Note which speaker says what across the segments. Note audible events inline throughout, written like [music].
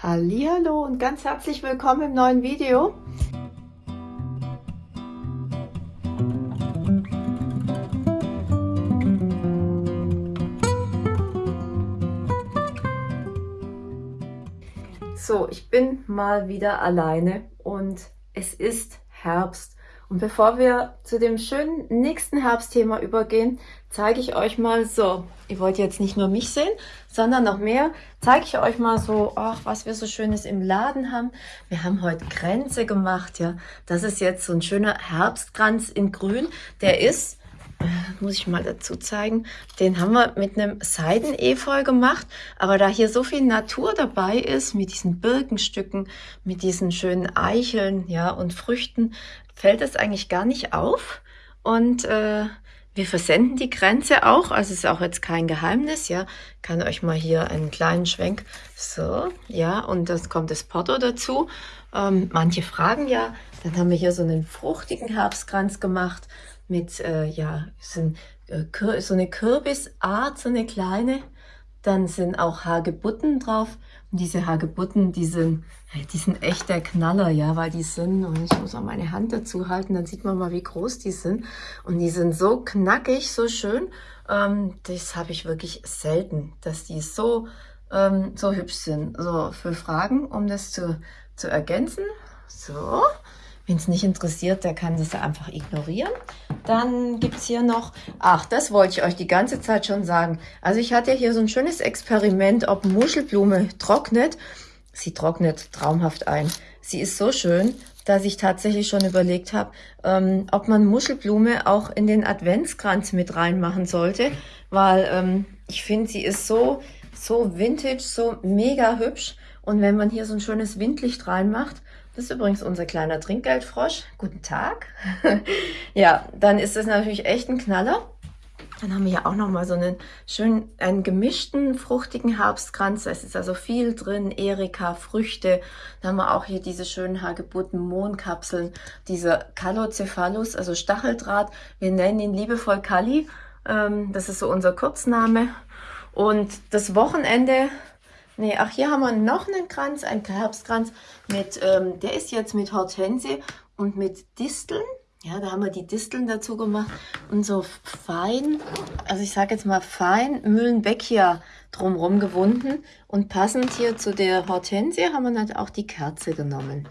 Speaker 1: Hallo und ganz herzlich willkommen im neuen Video. So, ich bin mal wieder alleine und es ist Herbst. Und bevor wir zu dem schönen nächsten Herbstthema übergehen, zeige ich euch mal so, ihr wollt jetzt nicht nur mich sehen, sondern noch mehr, zeige ich euch mal so, ach, was wir so Schönes im Laden haben. Wir haben heute Kränze gemacht, ja. Das ist jetzt so ein schöner Herbstkranz in grün. Der ist, muss ich mal dazu zeigen, den haben wir mit einem Seidenefeu gemacht. Aber da hier so viel Natur dabei ist, mit diesen Birkenstücken, mit diesen schönen Eicheln, ja, und Früchten, fällt es eigentlich gar nicht auf. Und äh, wir versenden die Grenze auch, also ist auch jetzt kein Geheimnis, ja. Kann euch mal hier einen kleinen Schwenk, so, ja, und das kommt das Porto dazu. Ähm, manche fragen ja, dann haben wir hier so einen fruchtigen Herbstkranz gemacht mit, äh, ja, so, äh, so eine Kürbisart, so eine kleine. Dann sind auch Hagebutten drauf und diese Hagebutten, die sind, die sind echt der Knaller, ja, weil die sind, und ich muss auch meine Hand dazu halten, dann sieht man mal, wie groß die sind. Und die sind so knackig, so schön. Ähm, das habe ich wirklich selten, dass die so, ähm, so hübsch sind. So, für Fragen, um das zu, zu ergänzen. So, Wen es nicht interessiert, der kann das einfach ignorieren. Dann gibt es hier noch, ach, das wollte ich euch die ganze Zeit schon sagen. Also ich hatte hier so ein schönes Experiment, ob Muschelblume trocknet. Sie trocknet traumhaft ein. Sie ist so schön, dass ich tatsächlich schon überlegt habe, ähm, ob man Muschelblume auch in den Adventskranz mit reinmachen sollte, weil ähm, ich finde, sie ist so, so vintage, so mega hübsch. Und wenn man hier so ein schönes Windlicht reinmacht, das ist übrigens unser kleiner Trinkgeldfrosch. Guten Tag. [laughs] ja, dann ist das natürlich echt ein Knaller. Dann haben wir ja auch noch mal so einen schönen, einen gemischten, fruchtigen Herbstkranz. Da ist also viel drin, Erika, Früchte. Dann haben wir auch hier diese schönen Hagebutten, Mohnkapseln, dieser Calocephalus, also Stacheldraht. Wir nennen ihn liebevoll Kali. Ähm, das ist so unser Kurzname. Und das Wochenende Nee, ach, hier haben wir noch einen Kranz, einen Herbstkranz. Mit, ähm, der ist jetzt mit Hortensie und mit Disteln. Ja, da haben wir die Disteln dazu gemacht und so fein, also ich sage jetzt mal fein Mühlenbeckia drumherum gewunden. Und passend hier zu der Hortensie haben wir dann auch die Kerze genommen.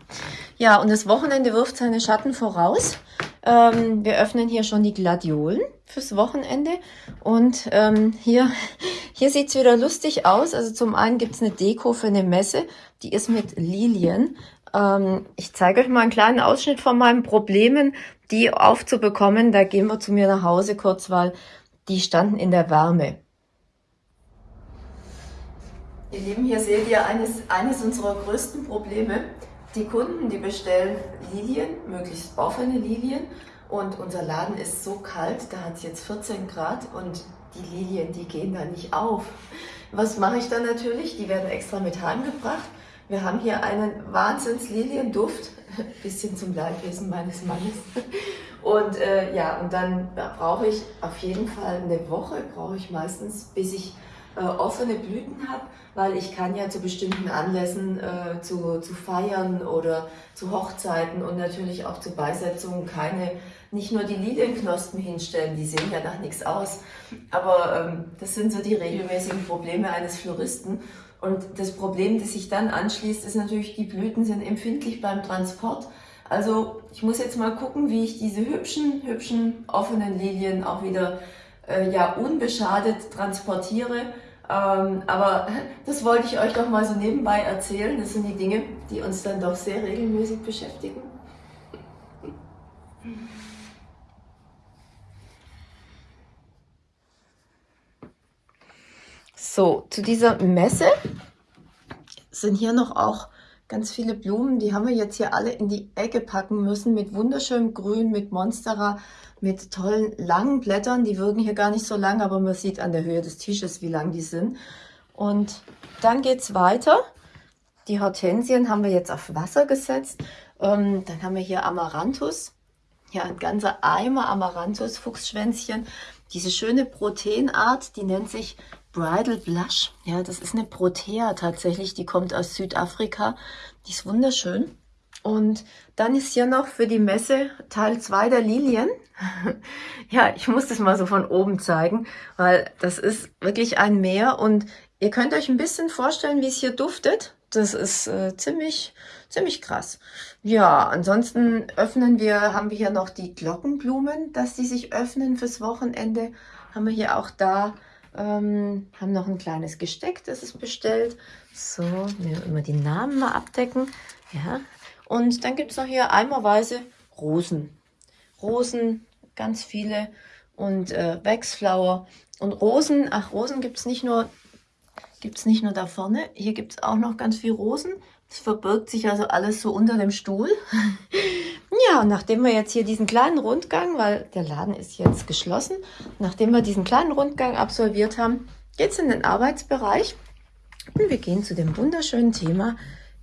Speaker 1: Ja, und das Wochenende wirft seine Schatten voraus. Ähm, wir öffnen hier schon die Gladiolen fürs Wochenende. Und ähm, hier, hier sieht's wieder lustig aus. Also zum einen gibt's eine Deko für eine Messe, die ist mit Lilien. Ähm, ich zeige euch mal einen kleinen Ausschnitt von meinen Problemen, die aufzubekommen. Da gehen wir zu mir nach Hause kurz, weil die standen in der Wärme. Ihr Lieben, hier seht ihr eines, eines unserer größten Probleme. Die Kunden, die bestellen Lilien, möglichst offene Lilien. Und unser Laden ist so kalt, da hat es jetzt 14 Grad und die Lilien, die gehen da nicht auf. Was mache ich dann natürlich? Die werden extra mit heimgebracht. Wir haben hier einen Wahnsinns-Lilienduft, [laughs] bisschen zum Leidwesen meines Mannes. Und äh, ja, und dann brauche ich auf jeden Fall eine Woche, brauche ich meistens, bis ich äh, offene Blüten habe, weil ich kann ja zu bestimmten Anlässen äh, zu, zu feiern oder zu Hochzeiten und natürlich auch zu Beisetzungen keine, nicht nur die Lilienknospen hinstellen, die sehen ja nach nichts aus, aber ähm, das sind so die regelmäßigen Probleme eines Floristen. Und das Problem, das sich dann anschließt, ist natürlich, die Blüten sind empfindlich beim Transport. Also ich muss jetzt mal gucken, wie ich diese hübschen, hübschen offenen Lilien auch wieder äh, ja, unbeschadet transportiere ähm, aber [laughs] das wollte ich euch doch mal so nebenbei erzählen. Das sind die Dinge, die uns dann doch sehr regelmäßig beschäftigen. So, zu dieser Messe sind hier noch auch ganz viele Blumen. Die haben wir jetzt hier alle in die Ecke packen müssen mit wunderschönem Grün, mit Monstera, mit tollen langen Blättern. Die wirken hier gar nicht so lang, aber man sieht an der Höhe des Tisches, wie lang die sind. Und dann geht's weiter. Die Hortensien haben wir jetzt auf Wasser gesetzt. Ähm, dann haben wir hier Amaranthus. Ja, ein ganzer Eimer Amaranthus, Fuchsschwänzchen. diese schöne Proteinart, die nennt sich Bridal Blush. Ja, das ist eine Protea tatsächlich, die kommt aus Südafrika. Die ist wunderschön. Und dann ist hier noch für die Messe Teil 2 der Lilien. [laughs] ja, ich muss das mal so von oben zeigen, weil das ist wirklich ein Meer und ihr könnt euch ein bisschen vorstellen, wie es hier duftet. Das ist äh, ziemlich, ziemlich krass. Ja, ansonsten öffnen wir, haben wir hier noch die Glockenblumen, dass die sich öffnen fürs Wochenende. Haben wir hier auch da, ähm, haben noch ein kleines Gesteck, das ist bestellt. So, wir immer die Namen mal abdecken. Ja, und dann gibt es noch hier eimerweise Rosen. Rosen, ganz viele und äh, Waxflower. Und Rosen, ach Rosen gibt es nicht nur nicht nur da vorne, hier gibt es auch noch ganz viel Rosen. Es verbirgt sich also alles so unter dem Stuhl. [laughs] ja, und nachdem wir jetzt hier diesen kleinen Rundgang, weil der Laden ist jetzt geschlossen, nachdem wir diesen kleinen Rundgang absolviert haben, geht es in den Arbeitsbereich. Und wir gehen zu dem wunderschönen Thema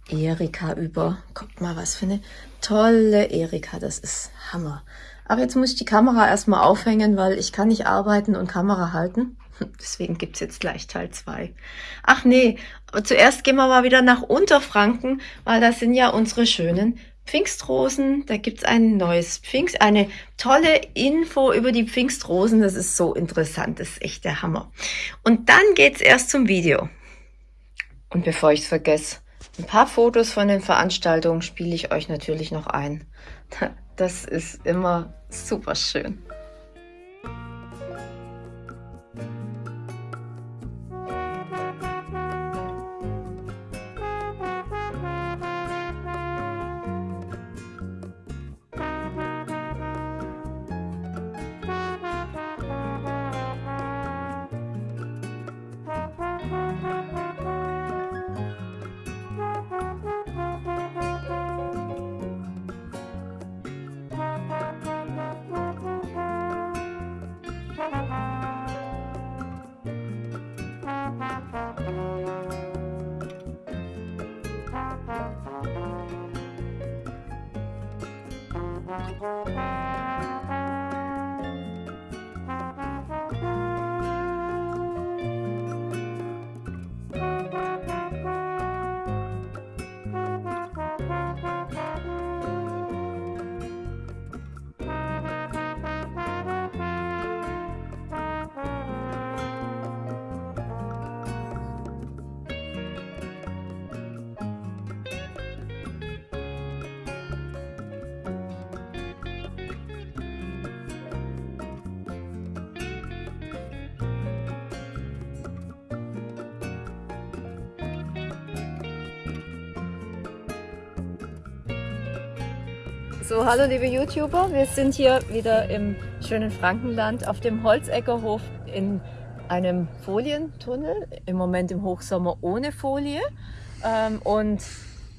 Speaker 1: Erika über. Guckt mal, was für eine tolle Erika, das ist Hammer. Aber jetzt muss ich die Kamera erstmal aufhängen, weil ich kann nicht arbeiten und Kamera halten. Deswegen gibt's jetzt gleich Teil 2. Ach nee, zuerst gehen wir mal wieder nach Unterfranken, weil das sind ja unsere schönen Pfingstrosen. Da gibt's ein neues Pfingst, eine tolle Info über die Pfingstrosen. Das ist so interessant, das ist echt der Hammer. Und dann geht's erst zum Video. Und bevor ich's vergesse, ein paar Fotos von den Veranstaltungen spiele ich euch natürlich noch ein. [laughs] Das ist immer super schön. So, hallo liebe YouTuber, wir sind hier wieder im schönen Frankenland auf dem Holzeckerhof in einem Folientunnel, im Moment im Hochsommer ohne Folie. Ähm, und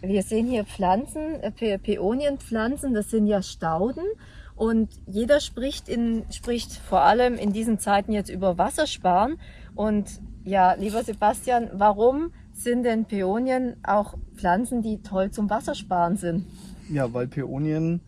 Speaker 1: wir sehen hier Pflanzen, äh, Peonienpflanzen, das sind ja Stauden. Und jeder spricht, in, spricht vor allem in diesen Zeiten jetzt über Wassersparen. Und ja, lieber Sebastian, warum sind denn Peonien auch Pflanzen, die toll zum Wassersparen sind?
Speaker 2: Ja, weil Peonien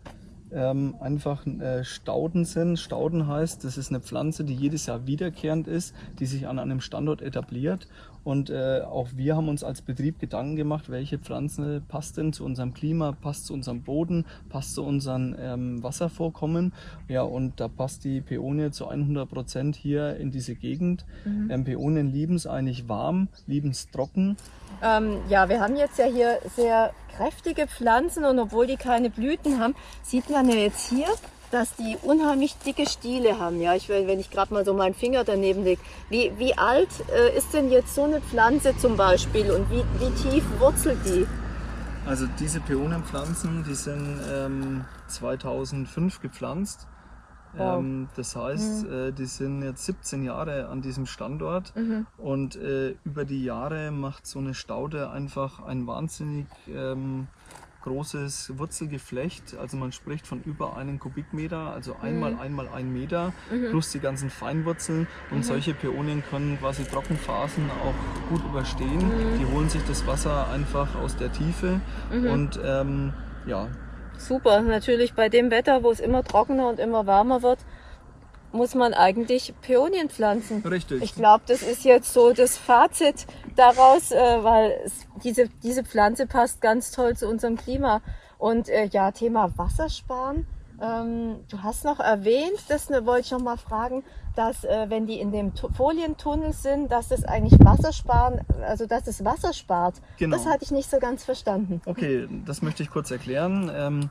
Speaker 2: ähm, einfach äh, Stauden sind. Stauden heißt, das ist eine Pflanze, die jedes Jahr wiederkehrend ist, die sich an einem Standort etabliert. Und äh, auch wir haben uns als Betrieb Gedanken gemacht, welche Pflanze passt denn zu unserem Klima, passt zu unserem Boden, passt zu unseren ähm, Wasservorkommen. Ja, und da passt die Peonie zu 100 Prozent hier in diese Gegend. Mhm. Ähm, Peonien lieben es eigentlich warm, lieben es trocken.
Speaker 1: Ähm, ja, wir haben jetzt ja hier sehr kräftige Pflanzen und obwohl die keine Blüten haben, sieht man ja jetzt hier, dass die unheimlich dicke Stiele haben. Ja, ich, wenn ich gerade mal so meinen Finger daneben lege. Wie, wie alt äh, ist denn jetzt so eine Pflanze zum Beispiel und wie, wie tief wurzelt die?
Speaker 2: Also diese Peonenpflanzen, die sind ähm, 2005 gepflanzt Wow. Ähm, das heißt, mhm. äh, die sind jetzt 17 Jahre an diesem Standort mhm. und äh, über die Jahre macht so eine Staude einfach ein wahnsinnig ähm, großes Wurzelgeflecht. Also man spricht von über einem Kubikmeter, also einmal mhm. einmal ein Meter mhm. plus die ganzen Feinwurzeln. Und mhm. solche Peonien können quasi Trockenphasen auch gut überstehen. Mhm. Die holen sich das Wasser einfach aus der Tiefe und ähm, ja,
Speaker 1: super. Natürlich bei dem Wetter, wo es immer trockener und immer wärmer wird, muss man eigentlich Peonien pflanzen.
Speaker 2: Richtig.
Speaker 1: Ich glaube, das ist jetzt so das Fazit daraus, äh, weil es, diese, diese Pflanze passt ganz toll zu unserem Klima. Und äh, ja, Thema Wassersparen. Ähm, du hast noch erwähnt, das ne, wollte ich noch mal fragen, dass äh, wenn die in dem tu Folientunnel sind, dass das eigentlich Wasser sparen, also dass es Wasser spart. Genau. Das hatte ich nicht so ganz verstanden.
Speaker 2: Okay, das möchte ich kurz erklären. Ähm,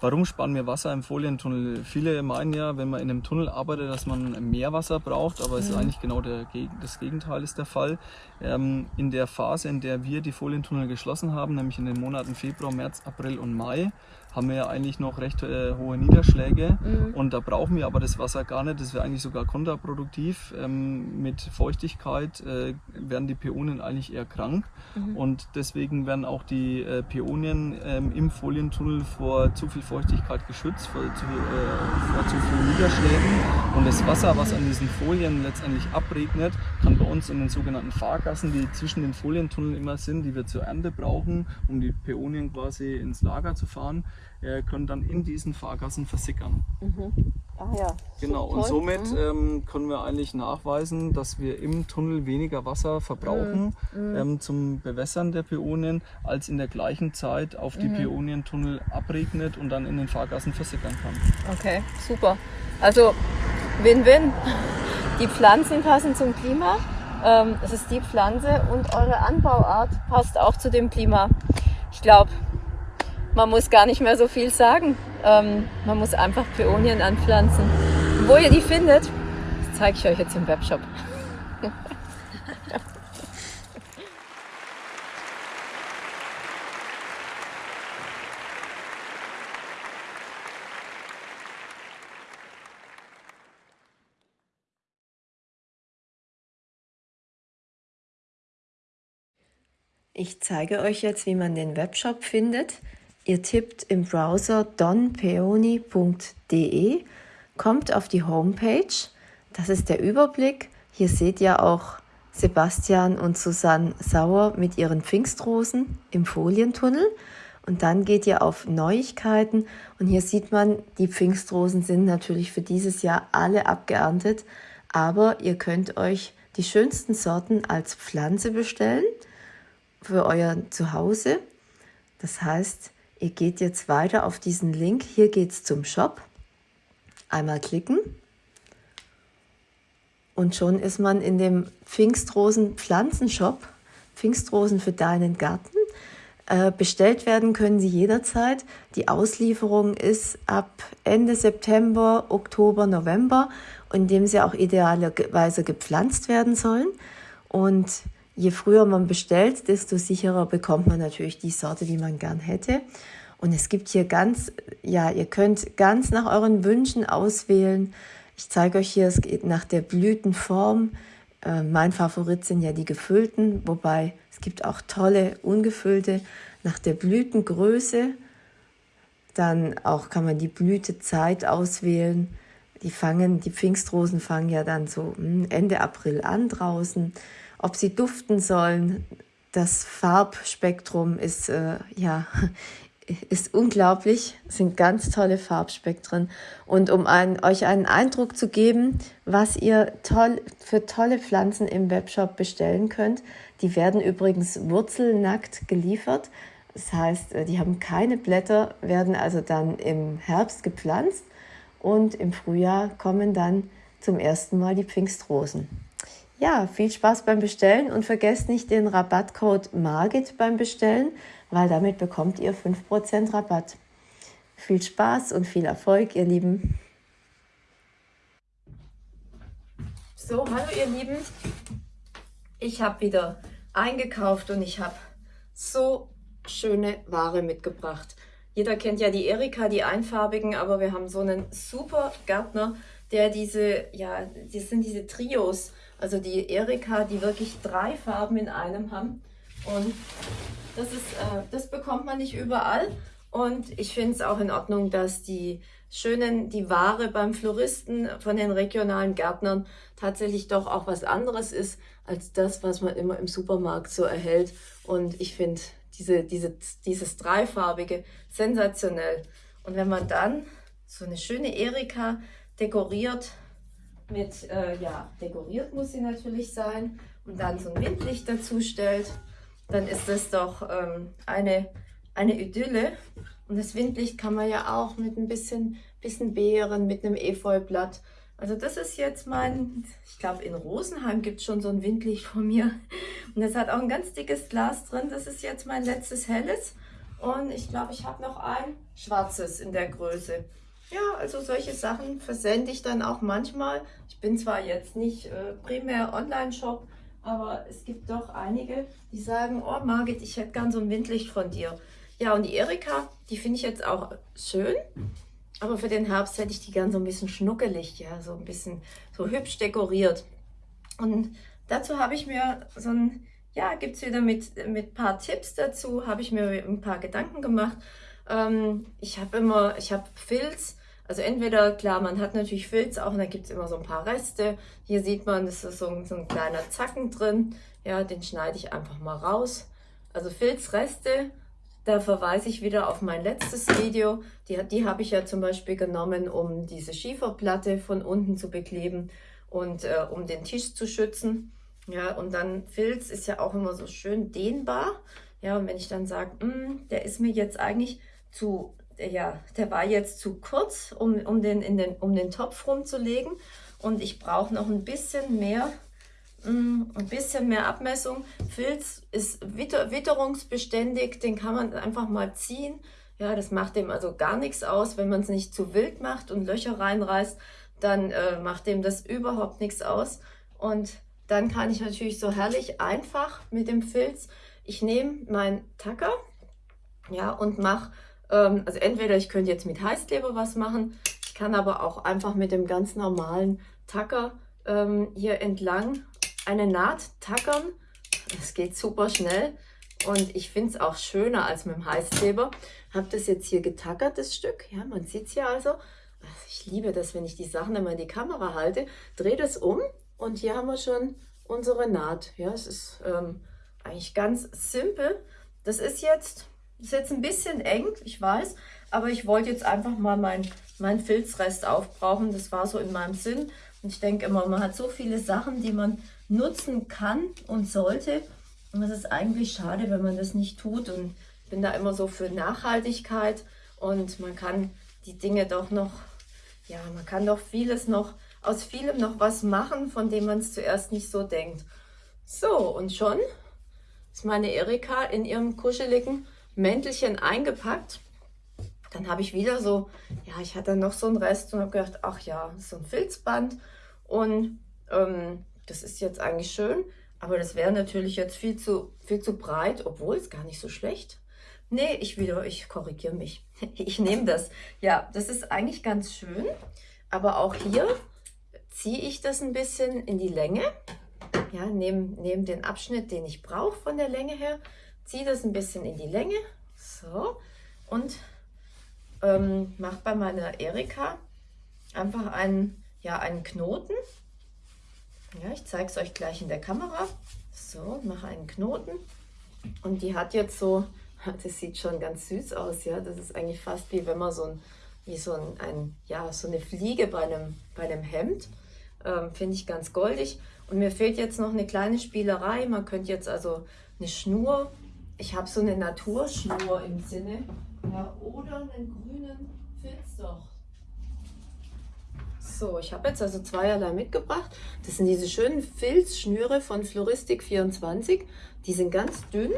Speaker 2: warum sparen wir Wasser im Folientunnel? Viele meinen ja, wenn man in einem Tunnel arbeitet, dass man mehr Wasser braucht, aber es mhm. ist eigentlich genau der, das Gegenteil ist der Fall. Ähm, in der Phase, in der wir die Folientunnel geschlossen haben, nämlich in den Monaten Februar, März, April und Mai, haben wir ja eigentlich noch recht äh, hohe Niederschläge mhm. und da brauchen wir aber das Wasser gar nicht. Das wäre eigentlich sogar kontraproduktiv. Ähm, mit Feuchtigkeit äh, werden die Peonien eigentlich eher krank mhm. und deswegen werden auch die äh, Peonien ähm, im Folientunnel vor zu viel Feuchtigkeit geschützt, vor zu, äh, vor zu viel Niederschlägen und das Wasser, was an diesen Folien letztendlich abregnet, kann bei uns in den sogenannten Fahrgassen, die zwischen den Folientunneln immer sind, die wir zur Ernte brauchen, um die Peonien quasi ins Lager zu fahren, äh, können dann in diesen Fahrgassen versickern.
Speaker 1: Mhm. Ah ja.
Speaker 2: Genau, und somit mhm. ähm, können wir eigentlich nachweisen, dass wir im Tunnel weniger Wasser verbrauchen mhm. mhm. ähm, zum Bewässern der Peonien, als in der gleichen Zeit auf die mhm. Peonientunnel abregnet und dann in den Fahrgassen versickern kann.
Speaker 1: Okay, super. Also Win-Win. Die Pflanzen passen zum Klima. Ähm, es ist die Pflanze und eure Anbauart passt auch zu dem Klima. Ich glaube, man muss gar nicht mehr so viel sagen. Ähm, man muss einfach Peonien anpflanzen. Wo ihr die findet, zeige ich euch jetzt im Webshop. Ich zeige euch jetzt, wie man den Webshop findet. Ihr tippt im Browser donpeoni.de, kommt auf die Homepage. Das ist der Überblick. Hier seht ihr auch Sebastian und Susanne Sauer mit ihren Pfingstrosen im Folientunnel. Und dann geht ihr auf Neuigkeiten und hier sieht man, die Pfingstrosen sind natürlich für dieses Jahr alle abgeerntet, aber ihr könnt euch die schönsten Sorten als Pflanze bestellen für euer Zuhause. Das heißt, Ihr geht jetzt weiter auf diesen Link. Hier geht es zum Shop. Einmal klicken. Und schon ist man in dem Pfingstrosen Pflanzenshop. Pfingstrosen für deinen Garten. Äh, bestellt werden können sie jederzeit. Die Auslieferung ist ab Ende September, Oktober, November, in dem sie auch idealerweise gepflanzt werden sollen. Und je früher man bestellt, desto sicherer bekommt man natürlich die Sorte, die man gern hätte. Und es gibt hier ganz, ja, ihr könnt ganz nach euren Wünschen auswählen. Ich zeige euch hier, es geht nach der Blütenform. Äh, mein Favorit sind ja die gefüllten, wobei es gibt auch tolle ungefüllte nach der Blütengröße. Dann auch kann man die Blütezeit auswählen. Die fangen, die Pfingstrosen fangen ja dann so hm, Ende April an draußen ob sie duften sollen. Das Farbspektrum ist, äh, ja, [laughs] ist unglaublich, es sind ganz tolle Farbspektren. Und um ein, euch einen Eindruck zu geben, was ihr toll, für tolle Pflanzen im Webshop bestellen könnt, die werden übrigens wurzelnackt geliefert. Das heißt, äh, die haben keine Blätter, werden also dann im Herbst gepflanzt und im Frühjahr kommen dann zum ersten Mal die Pfingstrosen. Ja, viel Spaß beim Bestellen und vergesst nicht den Rabattcode MARGIT beim Bestellen, weil damit bekommt ihr 5% Rabatt. Viel Spaß und viel Erfolg, ihr Lieben. So, hallo ihr Lieben. Ich habe wieder eingekauft und ich habe so schöne Ware mitgebracht. Jeder kennt ja die Erika, die einfarbigen, aber wir haben so einen super Gärtner, der diese, ja, das sind diese Trios, also die Erika, die wirklich drei Farben in einem haben. Und das, ist, äh, das bekommt man nicht überall. Und ich finde es auch in Ordnung, dass die schönen, die Ware beim Floristen von den regionalen Gärtnern tatsächlich doch auch was anderes ist, als das, was man immer im Supermarkt so erhält. Und ich finde diese, diese, dieses dreifarbige sensationell. Und wenn man dann so eine schöne Erika dekoriert mit, äh, ja, dekoriert muss sie natürlich sein und dann so ein Windlicht dazu stellt, dann ist das doch ähm, eine, eine Idylle. Und das Windlicht kann man ja auch mit ein bisschen, bisschen Beeren, mit einem Efeublatt. Also das ist jetzt mein, ich glaube in Rosenheim gibt es schon so ein Windlicht von mir. Und das hat auch ein ganz dickes Glas drin. Das ist jetzt mein letztes helles. Und ich glaube, ich habe noch ein schwarzes in der Größe. Ja, also solche Sachen versende ich dann auch manchmal. Ich bin zwar jetzt nicht äh, primär Online-Shop, aber es gibt doch einige, die sagen, oh Margit, ich hätte gern so ein Windlicht von dir. Ja, und die Erika, die finde ich jetzt auch schön. Aber für den Herbst hätte ich die gern so ein bisschen schnuckelig, ja, so ein bisschen so hübsch dekoriert. Und dazu habe ich mir so ein, ja, gibt es wieder mit, mit paar Tipps dazu, habe ich mir ein paar Gedanken gemacht. Ähm, ich habe immer, ich habe Filz, also entweder, klar, man hat natürlich Filz auch und da gibt es immer so ein paar Reste. Hier sieht man, das ist so ein, so ein kleiner Zacken drin. Ja, den schneide ich einfach mal raus. Also Filzreste, da verweise ich wieder auf mein letztes Video. Die, die habe ich ja zum Beispiel genommen, um diese Schieferplatte von unten zu bekleben und äh, um den Tisch zu schützen. Ja, und dann Filz ist ja auch immer so schön dehnbar. Ja, und wenn ich dann sage, hm, der ist mir jetzt eigentlich zu, ja, der war jetzt zu kurz, um, um, den, in den, um den Topf rumzulegen. Und ich brauche noch ein bisschen mehr, mm, ein bisschen mehr Abmessung. Filz ist witter, witterungsbeständig, den kann man einfach mal ziehen. Ja, das macht dem also gar nichts aus, wenn man es nicht zu wild macht und Löcher reinreißt, dann äh, macht dem das überhaupt nichts aus. Und dann kann ich natürlich so herrlich einfach mit dem Filz, ich nehme meinen Tacker ja, und mache also entweder ich könnte jetzt mit Heißkleber was machen, ich kann aber auch einfach mit dem ganz normalen Tacker ähm, hier entlang eine Naht tackern. Das geht super schnell und ich finde es auch schöner als mit dem Heißkleber. Habe das jetzt hier getackert, das Stück. Ja, man sieht es hier also. Ich liebe das, wenn ich die Sachen immer in die Kamera halte. Drehe das um und hier haben wir schon unsere Naht. Ja, es ist ähm, eigentlich ganz simpel. Das ist jetzt ist jetzt ein bisschen eng, ich weiß, aber ich wollte jetzt einfach mal meinen mein Filzrest aufbrauchen. Das war so in meinem Sinn. Und ich denke immer, man hat so viele Sachen, die man nutzen kann und sollte. Und es ist eigentlich schade, wenn man das nicht tut. Und ich bin da immer so für Nachhaltigkeit. Und man kann die Dinge doch noch, ja, man kann doch vieles noch, aus vielem noch was machen, von dem man es zuerst nicht so denkt. So, und schon ist meine Erika in ihrem kuscheligen Mäntelchen eingepackt. Dann habe ich wieder so, ja, ich hatte noch so einen Rest und habe gedacht, ach ja, so ein Filzband. Und ähm, das ist jetzt eigentlich schön, aber das wäre natürlich jetzt viel zu, viel zu breit, obwohl es gar nicht so schlecht. Nee, ich wieder, ich korrigiere mich. [laughs] Ich nehme das. Ja, das ist eigentlich ganz schön, aber auch hier ziehe ich das ein bisschen in die Länge. Ja, nehme nehm den Abschnitt, den ich brauche von der Länge her, ziehe das ein bisschen in die Länge. So. Und ähm, mache bei meiner Erika einfach einen, ja, einen Knoten. Ja, ich zeige es euch gleich in der Kamera. So, mache einen Knoten. Und die hat jetzt so, [laughs] das sieht schon ganz süß aus, ja. Das ist eigentlich fast wie wenn man so ein, wie so ein, ein ja, so eine Fliege bei einem, bei einem Hemd. Ähm, Finde ich ganz goldig. Und mir fehlt jetzt noch eine kleine Spielerei. Man könnte jetzt also eine Schnur ich habe so eine Naturschnur im Sinne. Ja, oder einen grünen Filzdocht. So, ich habe jetzt also zweierlei mitgebracht. Das sind diese schönen Filzschnüre von Floristik 24. Die sind ganz dünn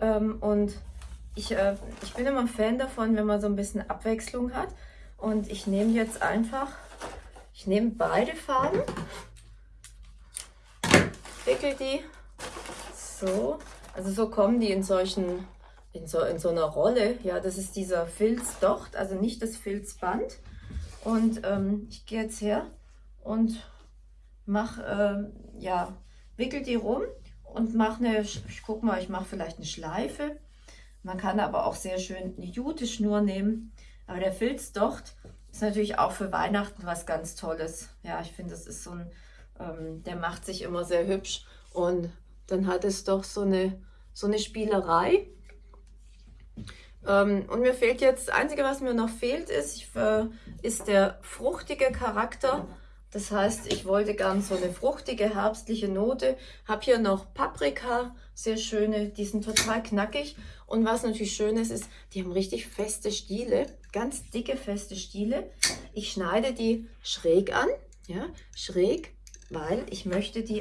Speaker 1: ähm, und ich, äh, ich bin immer ein Fan davon, wenn man so ein bisschen Abwechslung hat. Und ich nehme jetzt einfach, ich nehme beide Farben, wickel die so also so kommen die in solchen, in so, in so einer Rolle. Ja, das ist dieser Filzdocht, also nicht das Filzband. Und ähm, ich gehe jetzt her und mache, äh, ja, wickel die rum und mache eine, ich guck mal, ich mache vielleicht eine Schleife. Man kann aber auch sehr schön eine Jute-Schnur nehmen. Aber der Filzdocht ist natürlich auch für Weihnachten was ganz Tolles. Ja, ich finde, das ist so ein, ähm, der macht sich immer sehr hübsch und dann hat es doch so eine, so eine Spielerei. Ähm, und mir fehlt jetzt, das Einzige, was mir noch fehlt, ist, ich, äh, ist der fruchtige Charakter Das heißt, ich wollte ganz so eine fruchtige, herbstliche Note. Habe hier noch Paprika, sehr schöne, die sind total knackig. Und was natürlich schön ist, ist, die haben richtig feste Stiele, ganz dicke, feste Stiele. Ich schneide die schräg an, ja, schräg, weil ich möchte die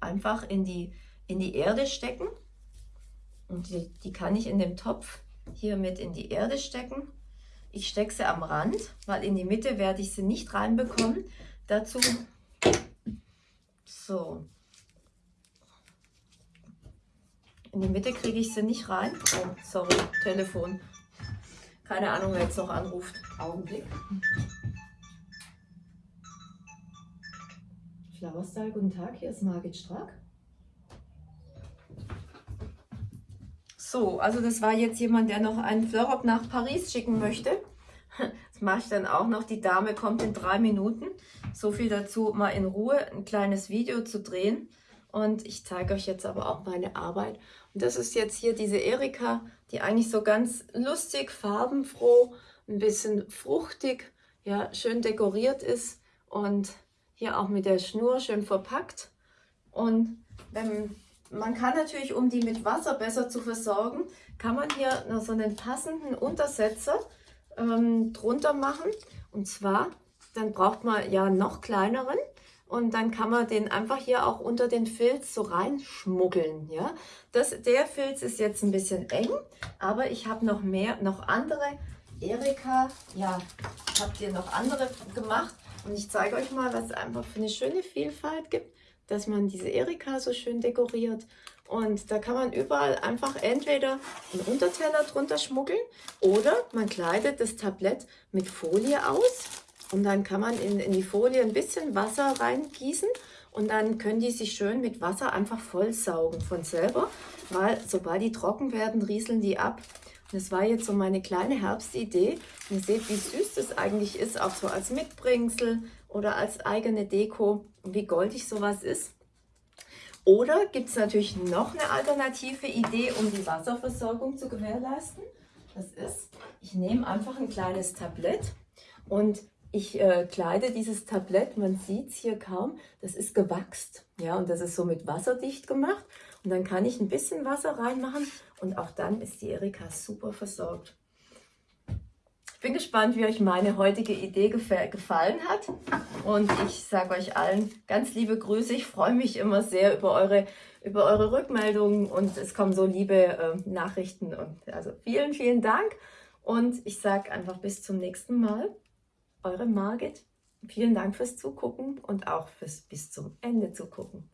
Speaker 1: einfach in die, in die Erde stecken. Und die, die kann ich in dem Topf hier mit in die Erde stecken. Ich stecke sie am Rand, weil in die Mitte werde ich sie nicht reinbekommen dazu. So. In die Mitte kriege ich sie nicht rein. Oh, sorry, Telefon. Keine Ahnung, wer jetzt noch anruft. Augenblick. Flower guten Tag, hier ist Margit Strack. So, also das war jetzt jemand, der noch einen Florop nach Paris schicken möchte. [laughs] Das mache ich dann auch noch. Die Dame kommt in drei Minuten. So viel dazu, mal in Ruhe ein kleines Video zu drehen. Und ich zeige euch jetzt aber auch meine Arbeit. Und das ist jetzt hier diese Erika, die eigentlich so ganz lustig, farbenfroh, ein bisschen fruchtig, ja, schön dekoriert ist und hier auch mit der Schnur schön verpackt. Und wenn, man kann natürlich, um die mit Wasser besser zu versorgen, kann man hier noch so einen passenden Untersetzer ähm, drunter machen. Und zwar, dann braucht man ja noch kleineren und dann kann man den einfach hier auch unter den Filz so reinschmuggeln. Ja? Das, der Filz ist jetzt ein bisschen eng, aber ich habe noch mehr, noch andere. Erika, ja, habt ihr noch andere gemacht und ich zeige euch mal, was es einfach für eine schöne Vielfalt gibt, dass man diese Erika so schön dekoriert. Und da kann man überall einfach entweder einen Unterteller drunter schmuggeln oder man kleidet das Tablett mit Folie aus und dann kann man in, in die Folie ein bisschen Wasser reingießen und dann können die sich schön mit Wasser einfach vollsaugen von selber, weil sobald die trocken werden, rieseln die ab. Das war jetzt so meine kleine Herbstidee. Ihr seht, wie süß das eigentlich ist, auch so als Mitbringsel oder als eigene Deko, wie goldig sowas ist. Oder gibt es natürlich noch eine alternative Idee, um die Wasserversorgung zu gewährleisten. Das ist, ich nehme einfach ein kleines Tablett und ich äh, kleide dieses Tablett, man sieht es hier kaum, das ist gewachst. Ja, und das ist so mit Wasser dicht gemacht. Und dann kann ich ein bisschen Wasser reinmachen und auch dann ist die Erika super versorgt bin gespannt, wie euch meine heutige Idee gefallen hat. Und ich sage euch allen ganz liebe Grüße. Ich freue mich immer sehr über eure, über eure Rückmeldungen und es kommen so liebe äh, Nachrichten. Und also vielen, vielen Dank. Und ich sage einfach bis zum nächsten Mal. Eure Margit. Vielen Dank fürs Zugucken und auch fürs bis zum Ende zugucken.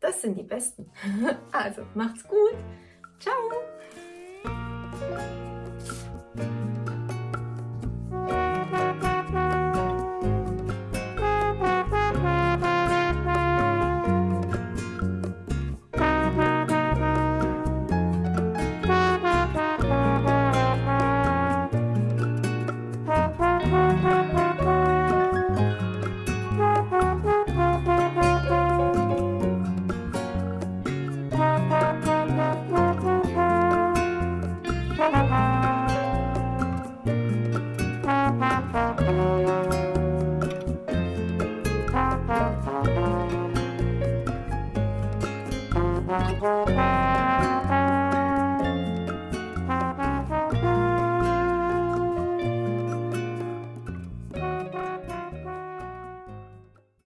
Speaker 1: Das sind die Besten. [laughs] Also macht's gut. Ciao.